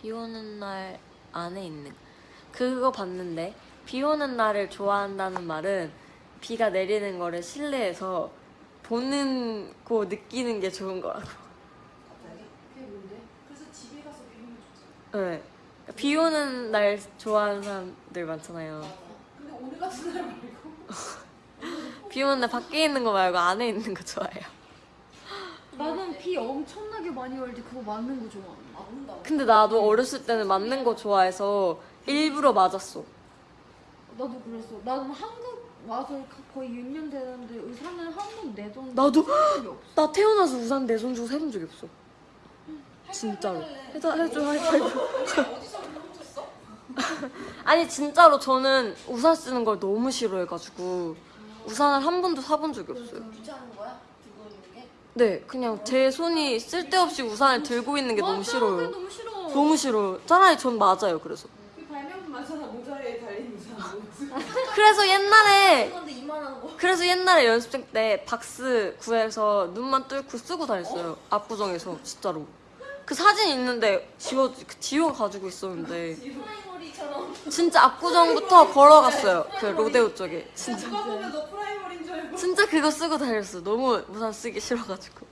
비 오는 날 안에 있는 그거 봤는데 비 오는 날을 좋아한다는 말은 비가 내리는 거를 실내에서 보는 거 느끼는 게 좋은 거라고. 네. 비 오는 날 좋아하는 사람들 많잖아요. 근데 오늘 같은 날 말고 비 오는 날 밖에 있는 거 말고 안에 있는 거 좋아해요. 나는 비 엄청나게 많이 올 때 그거 맞는 거 좋아. 근데 나도 어렸을 때는 맞는 거 좋아해서 일부러 맞았어. 나도 그랬어. 나는 한국 와서 거의 6년 되는데 의사는 한번 내돈 나도. 나 태어나서 우산 내 손 주고 세본 적이 없어. 진짜로. 해줘 해줘 하이파이브. 어디서 훔쳤어? 아니 진짜로 저는 우산 쓰는 걸 너무 싫어해가지고 우산을 한 번도 사본 적이 없어요. 귀찮은 거야? 네, 그냥 제 손이 쓸데없이 우산을 들고 있는 게 너무 맞아, 싫어요. 그게 너무 싫어. 너무 싫어요. 차라리 전 맞아요. 그래서. 그 발명품 많잖아. 모자에 달린 모자. 그래서 옛날에. 그래서 옛날에 연습생 때 박스 구해서 눈만 뚫고 쓰고 다녔어요. 압구정에서 진짜로. 그 사진 있는데 지워 지워 가지고 있었는데. 진짜 압구정부터 걸어갔어요. 그 로데오 쪽에. 진짜. 진짜 그거 쓰고 다녔어. 너무 우산 쓰기 싫어가지고.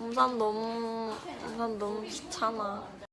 우산 너무 우산 너무 귀찮아.